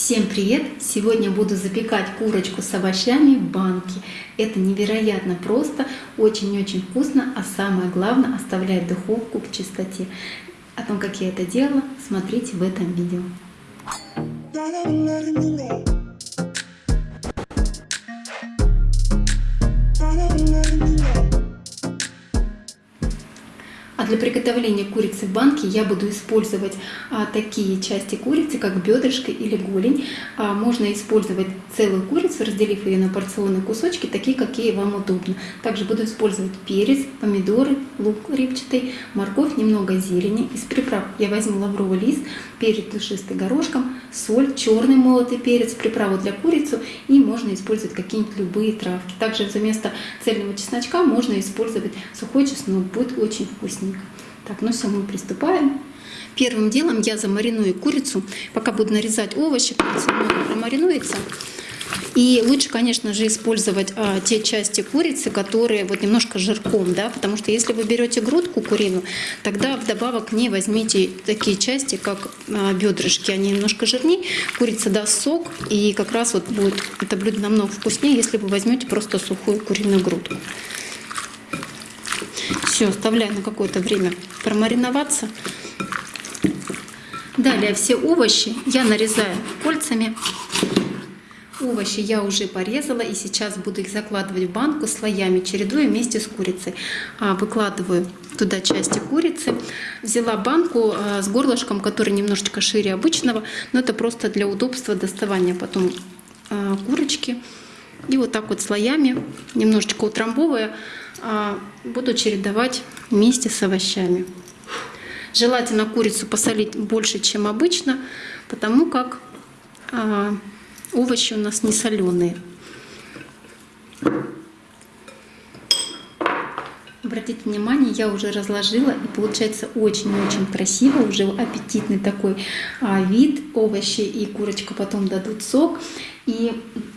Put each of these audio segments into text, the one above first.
Всем привет! Сегодня буду запекать курочку с овощами в банке. Это невероятно просто, очень-очень вкусно, а самое главное оставляет духовку в чистоте. О том, как я это делала, смотрите в этом видео. Для приготовления курицы в банке я буду использовать а, такие части курицы, как бедрышко или голень. А, можно использовать целую курицу, разделив ее на порционные кусочки, такие, какие вам удобно. Также буду использовать перец, помидоры, лук репчатый, морковь, немного зелени. Из приправ я возьму лавровый лист, перец душистый горошком, соль, черный молотый перец, приправу для курицы и можно использовать какие-нибудь любые травки. Также вместо цельного чесночка можно использовать сухой чеснок, будет очень вкусненько. Так, ну все, мы приступаем. Первым делом я замариную курицу. Пока буду нарезать овощи, курица немного промаринуется. И лучше, конечно же, использовать а, те части курицы, которые вот немножко жирком, да, потому что если вы берете грудку куриную, тогда вдобавок к ней возьмите такие части, как а, бедрышки, они немножко жирнее, курица даст сок, и как раз вот будет это блюдо намного вкуснее, если вы возьмете просто сухую куриную грудку. Все, оставляю на какое-то время промариноваться. Далее все овощи я нарезаю кольцами. Овощи я уже порезала и сейчас буду их закладывать в банку слоями, чередуя вместе с курицей. А, выкладываю туда части курицы. Взяла банку а, с горлышком, который немножечко шире обычного, но это просто для удобства доставания потом а, курочки. И вот так вот слоями, немножечко утрамбовывая, буду чередовать вместе с овощами. Желательно курицу посолить больше, чем обычно, потому как овощи у нас не соленые. Обратите внимание, я уже разложила, и получается очень-очень красиво, уже аппетитный такой а, вид. Овощи и курочка потом дадут сок. И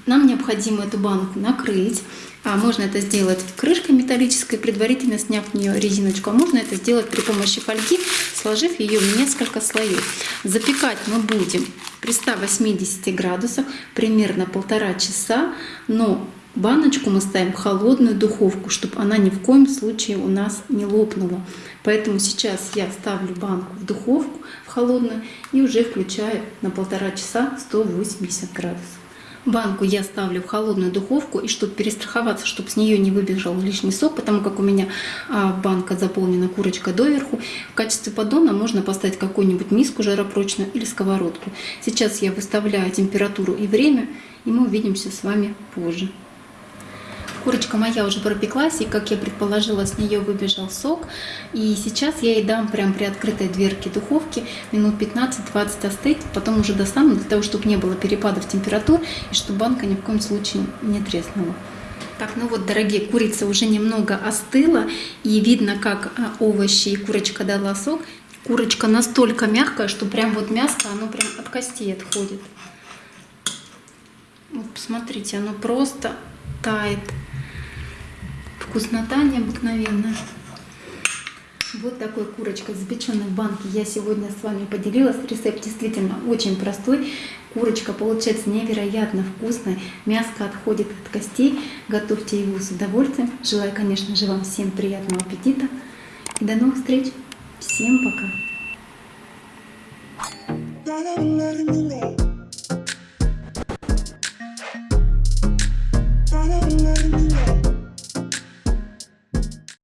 нам необходимо эту банку накрыть. А можно это сделать крышкой металлической, предварительно сняв в нее резиночку. А можно это сделать при помощи фольги, сложив ее в несколько слоев. Запекать мы будем при 180 градусах примерно полтора часа, но баночку мы ставим в холодную духовку, чтобы она ни в коем случае у нас не лопнула. Поэтому сейчас я ставлю банку в духовку, в холодную, и уже включаю на полтора часа 180 градусов. Банку я ставлю в холодную духовку, и чтобы перестраховаться, чтобы с нее не выбежал лишний сок, потому как у меня а, банка заполнена курочкой доверху, в качестве поддона можно поставить какую-нибудь миску жаропрочную или сковородку. Сейчас я выставляю температуру и время, и мы увидимся с вами позже. Курочка моя уже пропеклась, и, как я предположила, с нее выбежал сок. И сейчас я ей дам прям при открытой дверке духовки минут 15-20 остыть, потом уже достану, для того, чтобы не было перепадов температур, и чтобы банка ни в коем случае не треснула. Так, ну вот, дорогие, курица уже немного остыла, и видно, как а, овощи и курочка дала сок. Курочка настолько мягкая, что прям вот мяско, оно прям от костей отходит. Вот, посмотрите, оно просто тает. Вкуснота необыкновенная. Вот такой курочкой, запеченной в банке, я сегодня с вами поделилась. Рецепт действительно очень простой. Курочка получается невероятно вкусная. Мяско отходит от костей. Готовьте его с удовольствием. Желаю, конечно же, вам всем приятного аппетита. И до новых встреч. Всем пока.